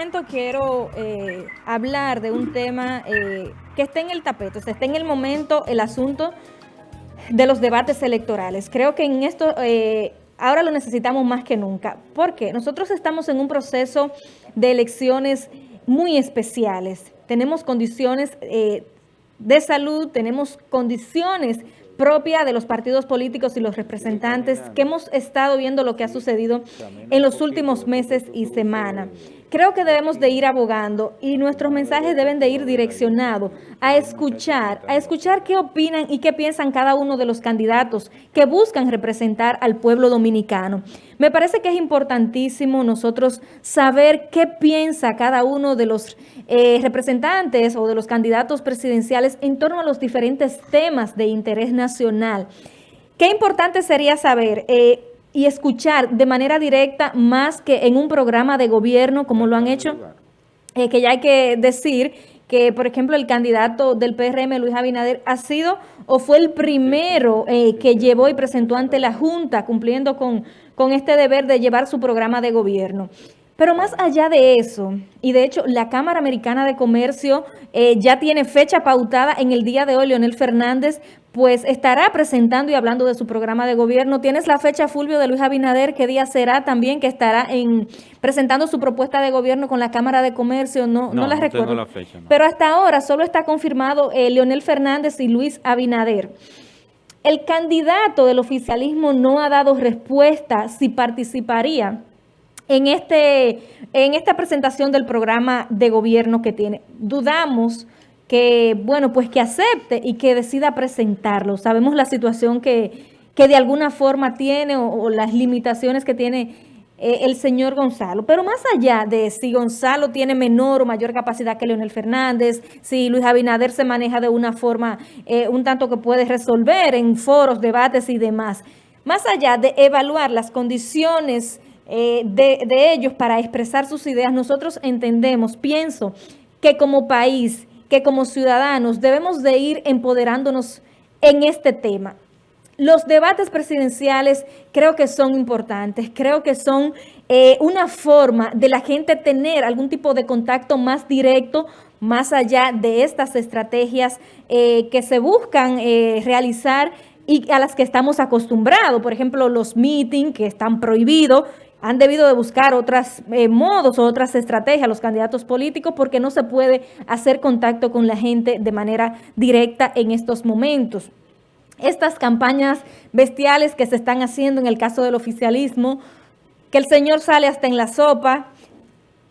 momento quiero eh, hablar de un tema eh, que está en el tapete, o sea, está en el momento el asunto de los debates electorales. Creo que en esto eh, ahora lo necesitamos más que nunca. porque Nosotros estamos en un proceso de elecciones muy especiales. Tenemos condiciones de salud, tenemos condiciones propia de los partidos políticos y los representantes que hemos estado viendo lo que ha sucedido en los últimos meses y semanas. Creo que debemos de ir abogando y nuestros mensajes deben de ir direccionados a escuchar, a escuchar qué opinan y qué piensan cada uno de los candidatos que buscan representar al pueblo dominicano. Me parece que es importantísimo nosotros saber qué piensa cada uno de los eh, representantes o de los candidatos presidenciales en torno a los diferentes temas de interés nacional. Qué importante sería saber... Eh, y escuchar de manera directa más que en un programa de gobierno como lo han hecho, eh, que ya hay que decir que, por ejemplo, el candidato del PRM, Luis Abinader, ha sido o fue el primero eh, que llevó y presentó ante la Junta, cumpliendo con, con este deber de llevar su programa de gobierno. Pero más allá de eso, y de hecho la Cámara Americana de Comercio eh, ya tiene fecha pautada en el día de hoy, Leonel Fernández, pues estará presentando y hablando de su programa de gobierno. ¿Tienes la fecha, Fulvio, de Luis Abinader? ¿Qué día será también que estará en presentando su propuesta de gobierno con la Cámara de Comercio? No, no, la recuerdo. La fecha, Pero hasta ahora solo está confirmado eh, Leonel Fernández y Luis Abinader. El candidato del oficialismo no ha dado respuesta si participaría en, este, en esta presentación del programa de gobierno que tiene. Dudamos que, bueno, pues que acepte y que decida presentarlo. Sabemos la situación que, que de alguna forma tiene o, las limitaciones que tiene eh, el señor Gonzalo. Pero más allá de si Gonzalo tiene menor o mayor capacidad que Leonel Fernández, si Luis Abinader se maneja de una forma eh, un tanto que puede resolver en foros, debates y demás, más allá de evaluar las condiciones eh, de, ellos para expresar sus ideas, nosotros entendemos, pienso, que como país, que como ciudadanos debemos de ir empoderándonos en este tema. Los debates presidenciales creo que son importantes, creo que son eh, una forma de la gente tener algún tipo de contacto más directo, más allá de estas estrategias eh, que se buscan realizar y a las que estamos acostumbrados. Por ejemplo, los meetings que están prohibidos han debido de buscar otros eh, modos o otras estrategias los candidatos políticos porque no se puede hacer contacto con la gente de manera directa en estos momentos. Estas campañas bestiales que se están haciendo en el caso del oficialismo, que el señor sale hasta en la sopa,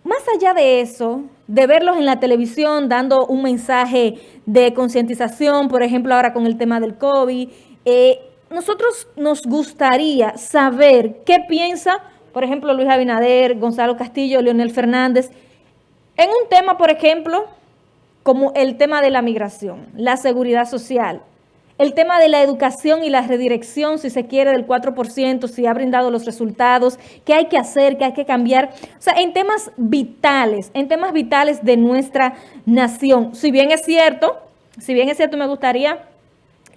más allá de eso, de verlos en la televisión dando un mensaje de concientización, por ejemplo ahora con el tema del COVID, eh, nosotros nos gustaría saber qué piensa por ejemplo, Luis Abinader, Gonzalo Castillo, Leonel Fernández, en un tema, por ejemplo, como el tema de la migración, la seguridad social, el tema de la educación y la redirección, si se quiere, del 4%, si ha brindado los resultados, qué hay que hacer, qué hay que cambiar. O sea, en temas vitales, en temas vitales de nuestra nación. Si bien es cierto, si bien es cierto, me gustaría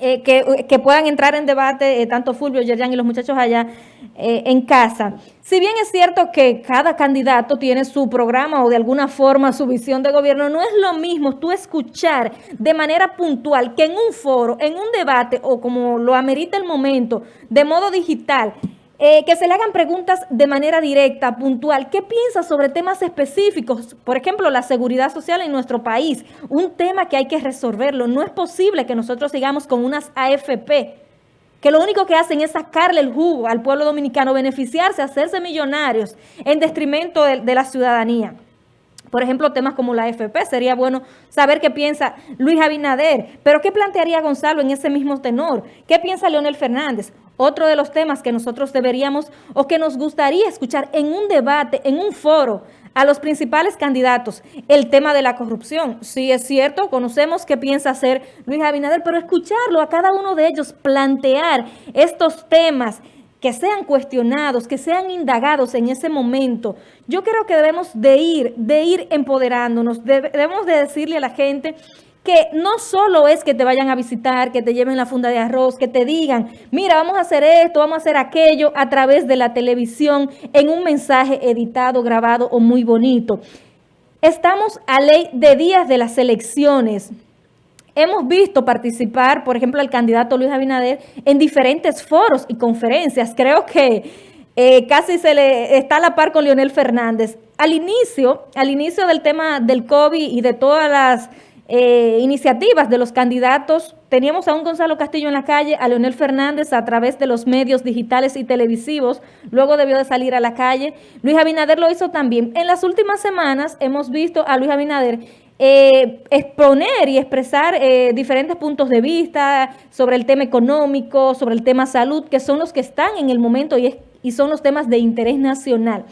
eh, que, puedan entrar en debate eh, tanto Fulvio, Yerjan y los muchachos allá eh, en casa. Si bien es cierto que cada candidato tiene su programa o de alguna forma su visión de gobierno, no es lo mismo tú escuchar de manera puntual que en un foro, en un debate o como lo amerita el momento, de modo digital, eh, que se le hagan preguntas de manera directa, puntual. ¿Qué piensa sobre temas específicos? Por ejemplo, la seguridad social en nuestro país. Un tema que hay que resolverlo. No es posible que nosotros sigamos con unas AFP que lo único que hacen es sacarle el jugo al pueblo dominicano, beneficiarse, hacerse millonarios en detrimento de la ciudadanía por ejemplo, temas como la AFP, sería bueno saber qué piensa Luis Abinader, pero ¿qué plantearía Gonzalo en ese mismo tenor? ¿Qué piensa Leonel Fernández? Otro de los temas que nosotros deberíamos o que nos gustaría escuchar en un debate, en un foro, a los principales candidatos, el tema de la corrupción. Sí es cierto, conocemos qué piensa hacer Luis Abinader, pero escucharlo a cada uno de ellos, plantear estos temas que sean cuestionados, que sean indagados en ese momento. Yo creo que debemos de ir, de ir empoderándonos, debemos de decirle a la gente que no solo es que te vayan a visitar, que te lleven la funda de arroz, que te digan, mira, vamos a hacer esto, vamos a hacer aquello a través de la televisión en un mensaje editado, grabado o muy bonito. Estamos a ley de días de las elecciones. Hemos visto participar, por ejemplo, al candidato Luis Abinader en diferentes foros y conferencias. Creo que eh, casi se le está a la par con Leonel Fernández. Al inicio, al inicio del tema del COVID y de todas las eh, iniciativas de los candidatos, teníamos a un Gonzalo Castillo en la calle, a Leonel Fernández a través de los medios digitales y televisivos, luego debió de salir a la calle. Luis Abinader lo hizo también. En las últimas semanas hemos visto a Luis Abinader eh, exponer y expresar eh, diferentes puntos de vista sobre el tema económico, sobre el tema salud, que son los que están en el momento y, y son los temas de interés nacional.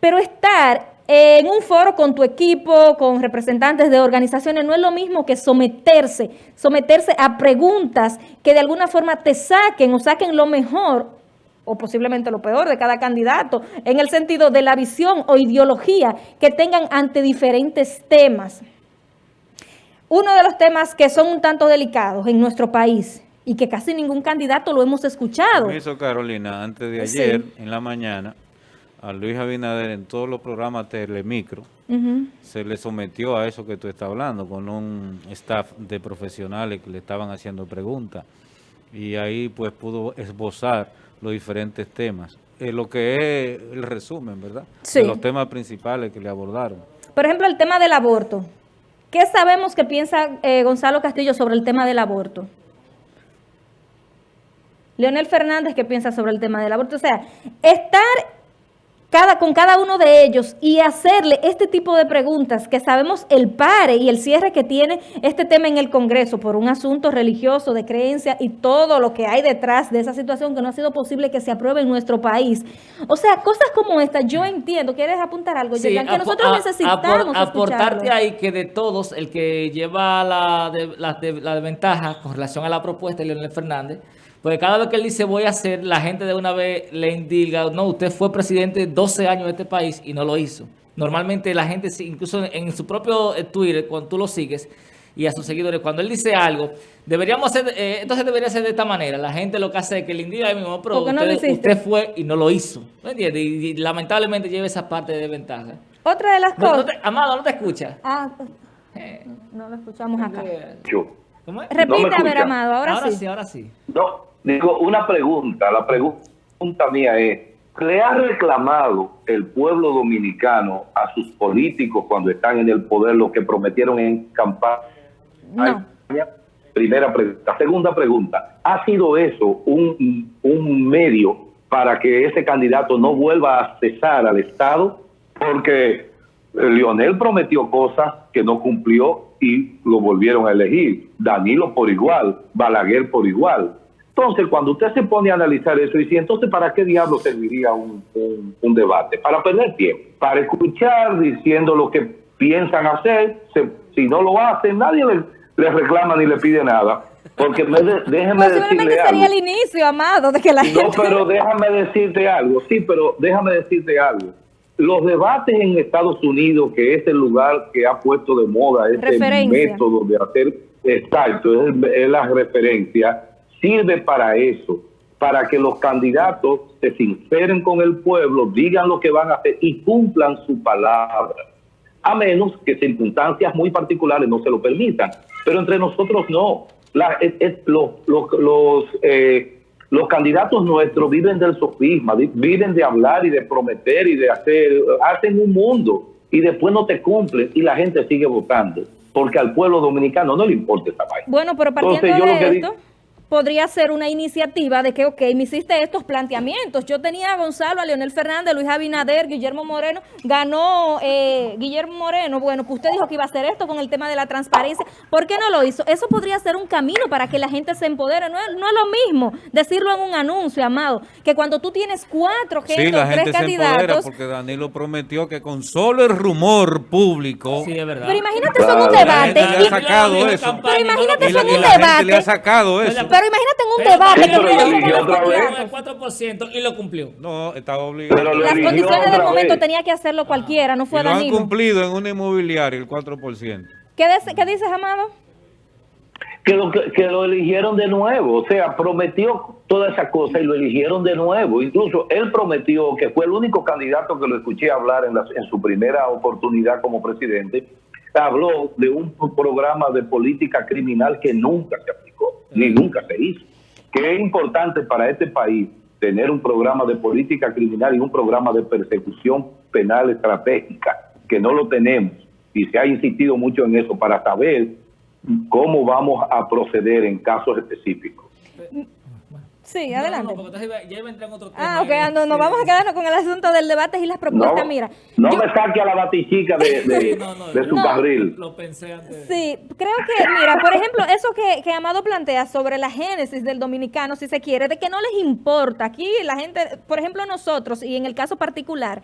Pero estar en un foro con tu equipo, con representantes de organizaciones, no es lo mismo que someterse, someterse a preguntas que de alguna forma te saquen o saquen lo mejor o posiblemente lo peor de cada candidato, en el sentido de la visión o ideología que tengan ante diferentes temas. Uno de los temas que son un tanto delicados en nuestro país y que casi ningún candidato lo hemos escuchado. Eso, Carolina, antes de ayer, en la mañana, a Luis Abinader en todos los programas Telemicro, se le sometió a eso que tú estás hablando, con un staff de profesionales que le estaban haciendo preguntas. Y ahí pues pudo esbozar los diferentes temas. Eh, lo que es el resumen, ¿verdad? Sí. De los temas principales que le abordaron. Por ejemplo, el tema del aborto. ¿Qué sabemos que piensa eh, Gonzalo Castillo sobre el tema del aborto? Leonel Fernández, ¿qué piensa sobre el tema del aborto? O sea, estar con cada uno de ellos y hacerle este tipo de preguntas que sabemos el pare y el cierre que tiene este tema en el Congreso por un asunto religioso, de creencia y todo lo que hay detrás de esa situación que no ha sido posible que se apruebe en nuestro país. O sea, cosas como esta, yo entiendo, ¿quieres apuntar algo? Sí, que nosotros necesitamos Aportarte ahí que de todos, el que lleva la, la, la desventaja con relación a la propuesta de Leonel Fernández, porque cada vez que él dice voy a hacer, la gente de una vez le indica, no, usted fue presidente 12 años de este país y no lo hizo. Normalmente la gente, incluso en su propio eh, Twitter, cuando tú lo sigues, y a sus seguidores, cuando él dice algo, deberíamos hacer, eh, entonces debería ser de esta manera. La gente lo que hace es que le indica a mismo, pero usted, fue y no lo hizo. ¿Me entiendes? Y, lamentablemente lleva esa parte de ventaja. Otra de las cosas. Amado, ¿no te escucha? Ah, eh. no lo escuchamos acá. ¿Cómo es? Repite, a ver, Amado, ahora, ahora sí. sí. Ahora sí, No, Digo, una pregunta, la pregunta mía es, ¿le ha reclamado el pueblo dominicano a sus políticos cuando están en el poder lo que prometieron en campaña? No. Primera pregunta. Segunda pregunta, ¿ha sido eso un, un medio para que ese candidato no vuelva a cesar al Estado? Porque Lionel prometió cosas que no cumplió y lo volvieron a elegir. Danilo por igual, Balaguer por igual. Entonces, cuando usted se pone a analizar eso, y si entonces, ¿para qué diablo serviría un, un, debate? Para perder tiempo, para escuchar diciendo lo que piensan hacer, si no lo hacen, nadie les, reclama ni le pide nada. Porque me déjeme decirle algo. sería el inicio, Amado, de que la No, pero déjame decirte algo, sí, pero déjame decirte algo. Los debates en Estados Unidos, que es el lugar que ha puesto de moda este método de hacer, exacto, es, es la referencia, sirve para eso, para que los candidatos se sinceren con el pueblo, digan lo que van a hacer y cumplan su palabra. A menos que circunstancias muy particulares no se lo permitan. Pero entre nosotros no. los, los, eh, los candidatos nuestros viven del sofisma, viven de hablar y de prometer y de hacer, hacen un mundo y después no te cumplen y la gente sigue votando porque al pueblo dominicano no le importa esa vaina. Bueno, pero partiendo de esto podría ser una iniciativa de que, ok, me hiciste estos planteamientos. Yo tenía a Gonzalo, a Leonel Fernández, Luis Abinader, Guillermo Moreno, ganó eh, Guillermo Moreno. Bueno, pues usted dijo que iba a hacer esto con el tema de la transparencia. ¿Por qué no lo hizo? Eso podría ser un camino para que la gente se empodere. No es, no es lo mismo decirlo en un anuncio, Amado, que cuando tú tienes cuatro gente sí, la gente se empodera porque Danilo prometió que con solo el rumor público... Sí, es verdad. Pero imagínate eso en un debate. Le ha sacado eso. Pero imagínate eso en un debate. le ha sacado eso. Pero imagínate en un debate que el 4% y lo cumplió. No, estaba obligado. Las condiciones del momento tenía que hacerlo cualquiera, no fue y Danilo. han cumplido en un inmobiliario el 4%. ¿Qué, ¿Qué dices, Amado? que lo, que, lo eligieron de nuevo. O sea, prometió toda esa cosa y lo eligieron de nuevo. Incluso él prometió, que fue el único candidato que lo escuché hablar en, en su primera oportunidad como presidente, habló de un programa de política criminal que nunca se aplicó, ni nunca se hizo. Que es importante para este país tener un programa de política criminal y un programa de persecución penal estratégica, que no lo tenemos. Y se ha insistido mucho en eso para saber cómo vamos a proceder en casos específicos. Sí, adelante. No, ya iba a entrar en otro tema. Ah, ok, no, nos vamos a quedarnos con el asunto del debate y las propuestas. Mira, no me saque a la batichica de, de, su carril. Lo pensé antes. Sí, creo que, mira, por ejemplo, eso que, que Amado plantea sobre la génesis del dominicano, si se quiere, de que no les importa. Aquí la gente, por ejemplo, nosotros, y en el caso particular,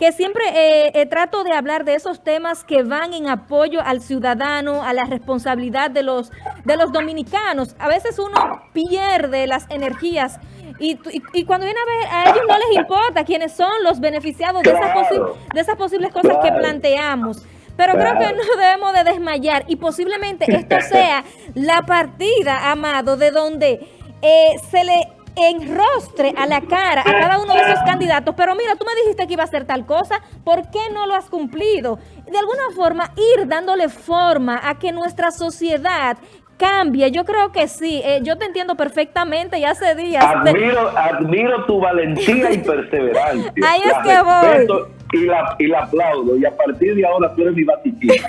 que siempre eh, eh, trato de hablar de esos temas que van en apoyo al ciudadano, a la responsabilidad de los, de los dominicanos. A veces uno pierde las energías y, y, cuando viene a ver, a ellos no les importa quiénes son los beneficiados de, esas, de esas posibles cosas que planteamos. Pero creo que no debemos de desmayar y posiblemente esto sea la partida, Amado, de donde eh, se le enrostre a la cara a cada uno de esos candidatos, pero mira, tú me dijiste que iba a hacer tal cosa, ¿por qué no lo has cumplido? De alguna forma, ir dándole forma a que nuestra sociedad cambie. Yo creo que sí. Eh, yo te entiendo perfectamente y hace días... Admiro, admiro tu valentía y perseverancia. Ahí es que voy. Y la, y la aplaudo. Y a partir de ahora tú eres mi batiquita.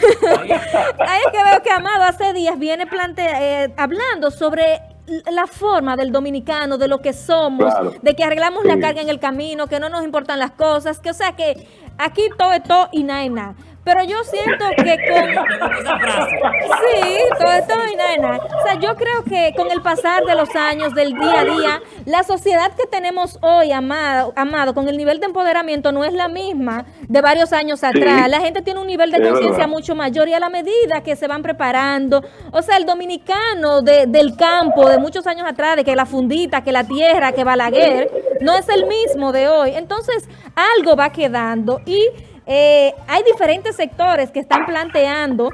Ahí es que veo que Amado hace días viene plante eh, hablando sobre la forma del dominicano, de lo que somos, de que arreglamos la carga en el camino, que no nos importan las cosas, que o sea que aquí todo es todo y nada nada. Pero yo siento que con... Sí, todo esto y nada, O sea, yo creo que con el pasar de los años, del día a día, la sociedad que tenemos hoy, amado, amado con el nivel de empoderamiento no es la misma de varios años atrás. La gente tiene un nivel de conciencia mucho mayor y a la medida que se van preparando, o sea, el dominicano del campo de muchos años atrás, de que la fundita, que la tierra, que Balaguer, no es el mismo de hoy. Entonces, algo va quedando y eh, hay diferentes sectores que están planteando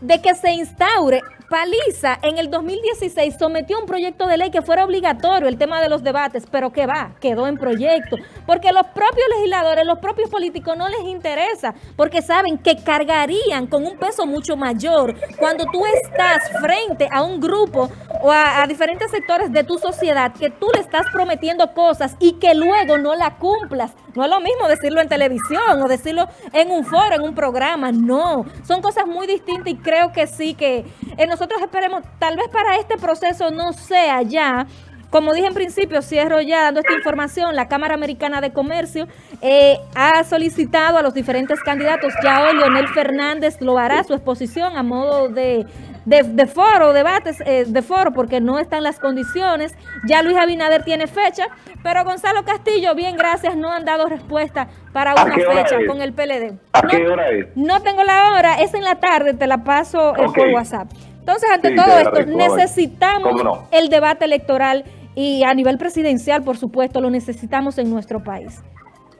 de que se instaure Paliza en el 2016 sometió un proyecto de ley que fuera obligatorio el tema de los debates, pero que va, quedó en proyecto, porque los propios legisladores, los propios políticos no les interesa, porque saben que cargarían con un peso mucho mayor cuando tú estás frente a un grupo o a, a diferentes sectores de tu sociedad que tú le estás prometiendo cosas y que luego no la cumplas. No es lo mismo decirlo en televisión o decirlo en un foro, en un programa, no. Son cosas muy distintas y creo que sí que nosotros nosotros esperemos, tal vez para este proceso no sea ya. Como dije en principio, cierro ya dando esta información, la Cámara Americana de Comercio eh, ha solicitado a los diferentes candidatos, ya hoy Leonel Fernández lo hará su exposición a modo de, de, foro, debates eh, de foro, porque no están las condiciones, ya Luis Abinader tiene fecha, pero Gonzalo Castillo, bien, gracias, no han dado respuesta para una fecha con el PLD. ¿A qué hora es? No tengo la hora, es en la tarde, te la paso eh, por WhatsApp. Entonces, ante todo esto, necesitamos el debate electoral y a nivel presidencial, por supuesto, lo necesitamos en nuestro país.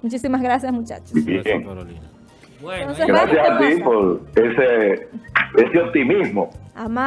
Muchísimas gracias, muchachos. Bueno, gracias a ti por ese, ese optimismo. Ama